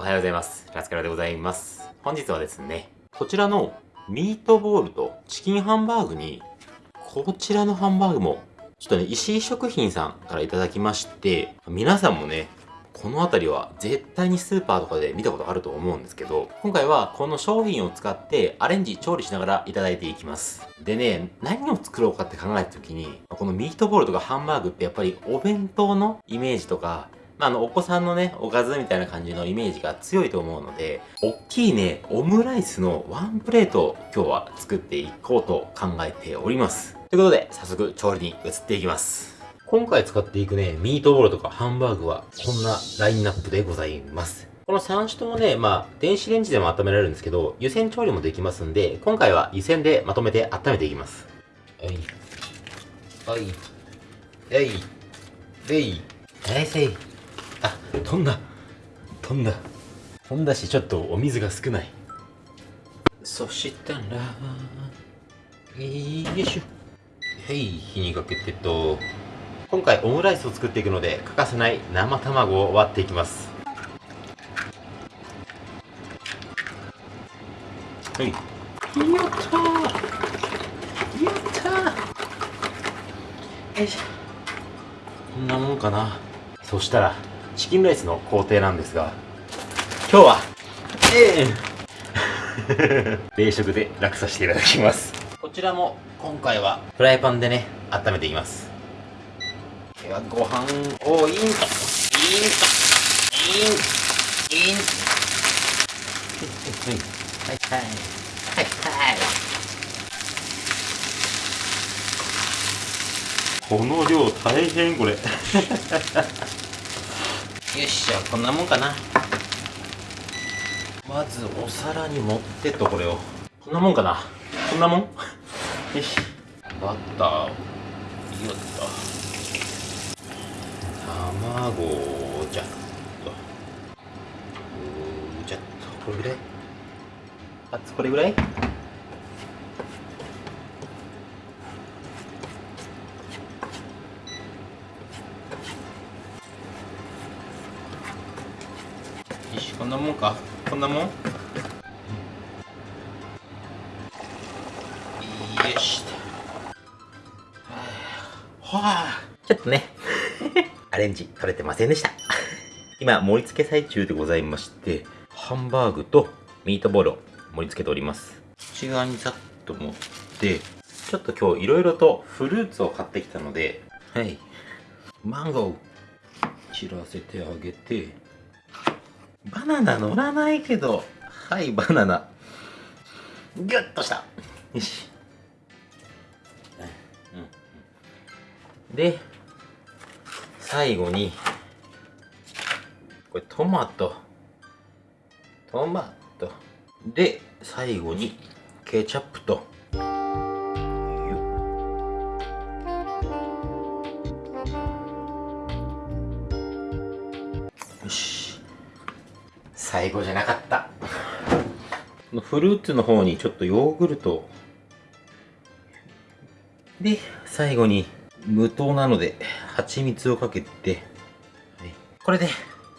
おはようございます。ラスカラでございます。本日はですね、こちらのミートボールとチキンハンバーグに、こちらのハンバーグも、ちょっとね、石井食品さんからいただきまして、皆さんもね、この辺りは絶対にスーパーとかで見たことあると思うんですけど、今回はこの商品を使ってアレンジ、調理しながらいただいていきます。でね、何を作ろうかって考えた時に、このミートボールとかハンバーグってやっぱりお弁当のイメージとか、まあ、あの、お子さんのね、おかずみたいな感じのイメージが強いと思うので、おっきいね、オムライスのワンプレートを今日は作っていこうと考えております。ということで、早速調理に移っていきます。今回使っていくね、ミートボールとかハンバーグは、こんなラインナップでございます。この3種ともね、まあ、電子レンジでも温められるんですけど、湯煎調理もできますんで、今回は湯煎でまとめて温めていきます。はい。はい。えい。えい。えいせい。あ飛んだ。飛んだ。飛んだしちょっとお水が少ない。そしたらよいしょ。はい火にかけてと。今回オムライスを作っていくので欠かせない生卵を割っていきます。はい。やったー。やったー。よいしょ。こんなもんかな。そしたらチキンライスの工程なんですが今日はええー、冷食で楽させていただきます。こちらも今回はフライパンでね温めていきます。ではご飯をイン。とイン。とイン。イン。はい。はい。はい。はい。この量大変これ よっしゃあこんなもんかな。まずお皿に盛ってとこれを。こんなもんかな。こんなもん？よし。バターをよっと。卵をじゃっと。じゃっと。これぐらい？あこれぐらい？こんなもんか？こんなもん？よし。はあ。ちょっとね。アレンジ取れてませんでした。今盛り付け最中でございましてハンバーグとミートボールを盛り付けております。内側にざっと持ってちょっと今日いろいろとフルーツを買ってきたのではい。マンゴー散らせてあげてバナナ乗らないけどはいバナナ。ギュッとした。よし、うん、で最後にこれトマト。トマト。で最後にケチャップと最後じゃなかった。フルーツの方にちょっとヨーグルト。で最後に無糖なので蜂蜜をかけて、はい、これで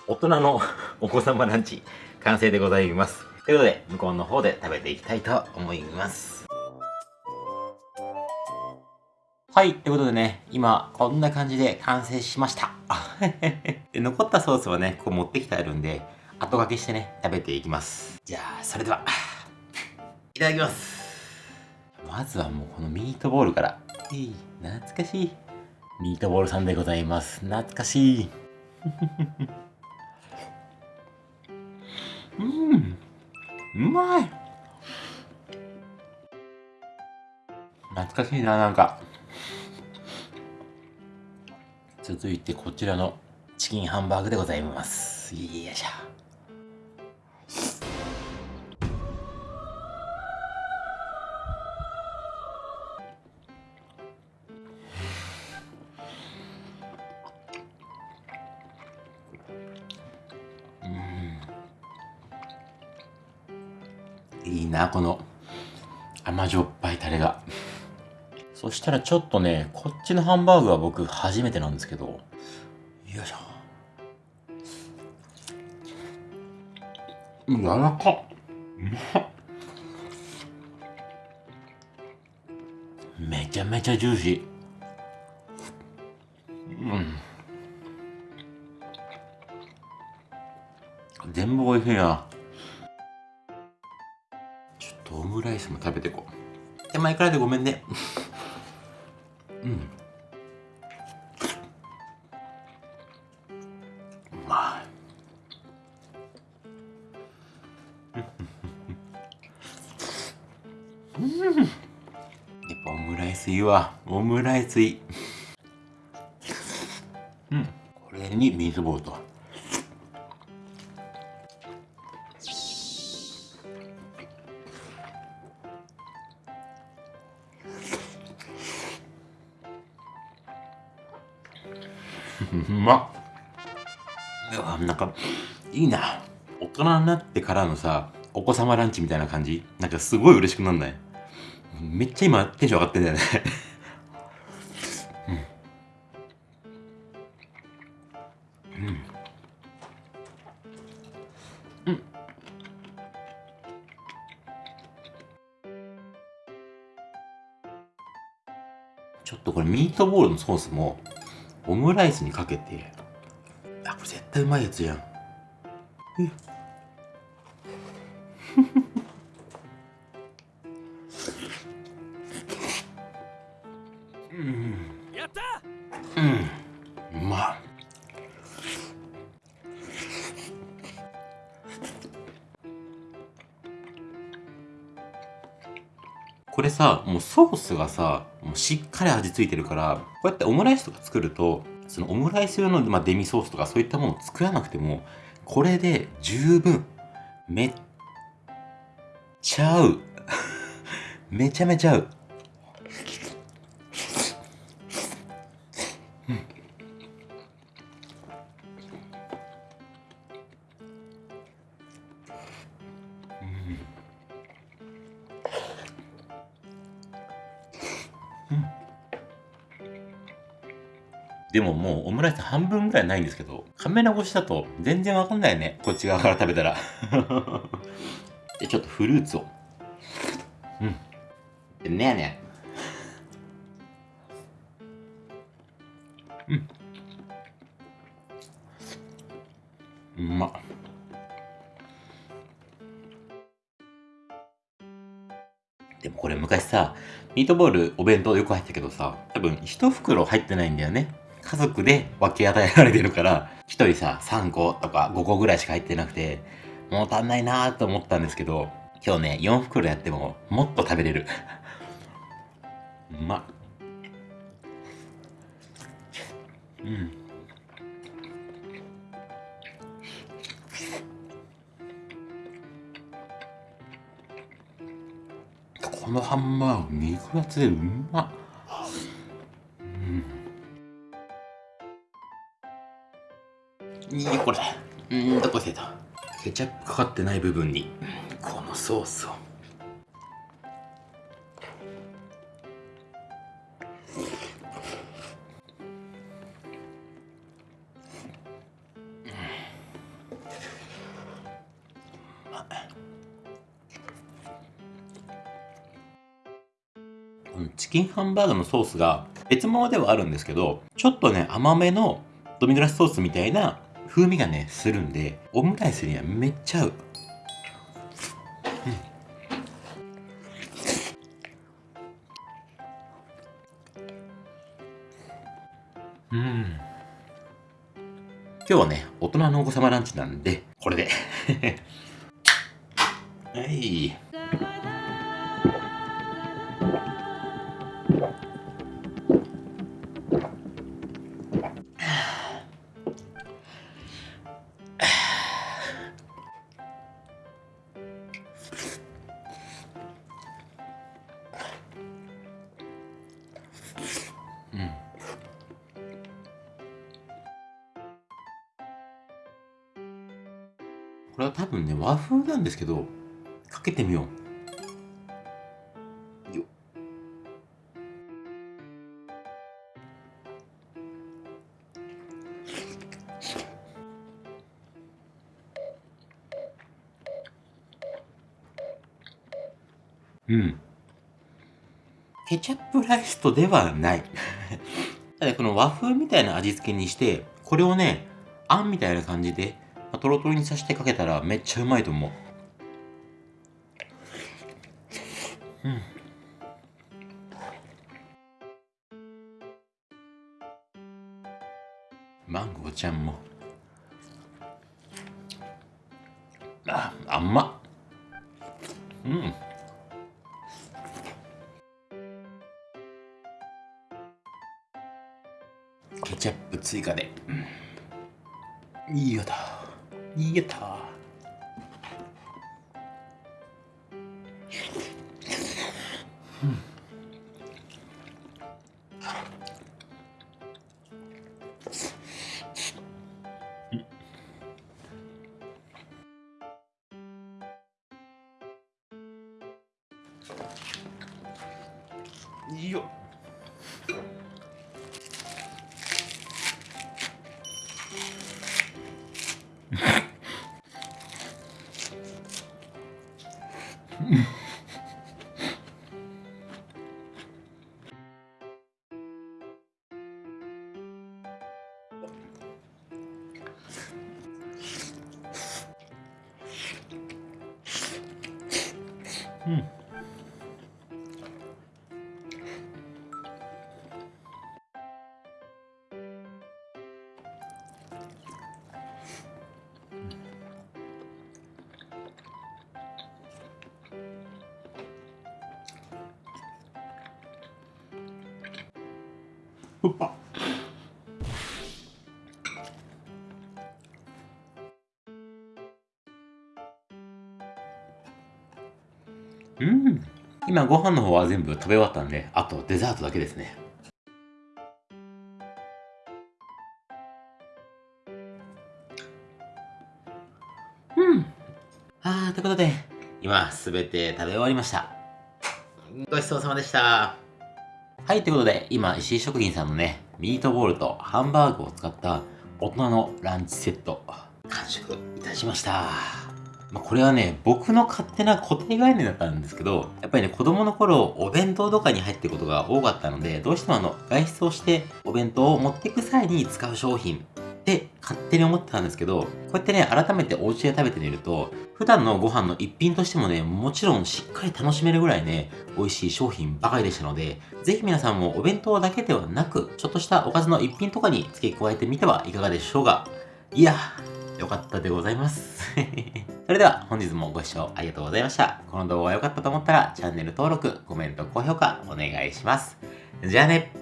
大人のお子様ランチ完成でございます。ということで向こうの方で食べていきたいと思います。はい、ということでね、今、こんな感じで完成しました。で残ったソースはね、ここ持ってきてあるんで、後掛けしてね、食べていきます。じゃあ、それでは、いただきます。まずはもうこのミートボールから。えい、懐かしい。ミートボールさんでございます。懐かしい。うん、うまい。懐かしいな、なんか。続いてこちらのチキンハンバーグでございます。よいしょ。な、この甘じょっぱいタレが。そしたらちょっとね、こっちのハンバーグは僕初めてなんですけど、よいしょ。柔らかっうまっ。めちゃめちゃジューシー。うん。全部美味しいなスも食べてこう。手前からでごめんね。うん。うまいうん。やっぱオムライスいいわ。オムライスいい。うん。これにミートボールとう まっ。うわなんかいいな。大人になってからのさお子様ランチみたいな感じ？なんかすごい嬉しくなんない？めっちゃ今テンション上がってんだよね。うん。うん。ちょっとこれミートボールのソースもオムライスにかけて。あこれ絶対うまいやつやん。えこれさもうソースがさもうしっかり味付いてるからこうやってオムライスとか作るとそのオムライス用の、まあ、デミソースとかそういったものを作らなくてもこれで十分めっちゃ合う。めちゃめちゃ合うん。でももうオムライス半分ぐらいないんですけど、カメラ越しだと全然わかんないね。こっち側から食べたら。で、ちょっとフルーツを。うん。でねやねうん。うまっ。でもこれ昔さ、ミートボールお弁当よく入ったけどさ、多分一袋入ってないんだよね。家族で分け与えられてるから、一人さ、3個とか5個ぐらいしか入ってなくて、もう足んないなーと思ったんですけど、今日ね、4袋やってももっと食べれる。うまっ。うん。このハンバーグ肉厚でうまっ。いいこれ。うん、どこせた？ケチャップかかってない部分に、このソースを。チキンハンバーグのソースが別物ではあるんですけど、ちょっとね、甘めのドミグラスソースみたいな風味がね、するんで、オムライスにはめっちゃ合う。うん。うん。今日はね、大人のお子様ランチなんで、これで。はい。れは多分ね、和風なんですけど、かけてみよう。うん。ケチャップライスとではない。ただこの和風みたいな味付けにして、これをね、あんみたいな感じでトロトロにさせてかけたらめっちゃうまいと思う。うん。マンゴーちゃんも。あ、甘っ。うん。ケチャップ追加で。うん、いいよだ。いいよだ。いい うん。今ご飯の方は全部食べ終わったんであとデザートだけですね。うん。あーということで今すべて食べ終わりました。ごちそうさまでした。はい、ということで、今、石井食品さんのね、ミートボールとハンバーグを使った大人のランチセット、完食いたしました。まあ、これはね、僕の勝手な固定概念だったんですけど、やっぱりね、子供の頃、お弁当とかに入ってることが多かったので、どうしてもあの、外出をしてお弁当を持っていく際に使う商品って勝手に思ってたんですけど、こうやってね、改めてお家で食べてみると、普段のご飯の一品としてもね、もちろんしっかり楽しめるぐらいね、美味しい商品ばかりでしたので、ぜひ皆さんもお弁当だけではなく、ちょっとしたおかずの一品とかに付け加えてみてはいかがでしょうか。いや、よかったでございます。それでは本日もご視聴ありがとうございました。この動画が良かったと思ったらチャンネル登録、コメント、高評価お願いします。じゃあね